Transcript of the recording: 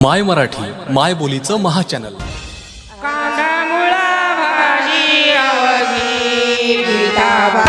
माय मराठी माय बोलीचं महाचॅनल. कांदा मुळा भाजी आवगी गीताबा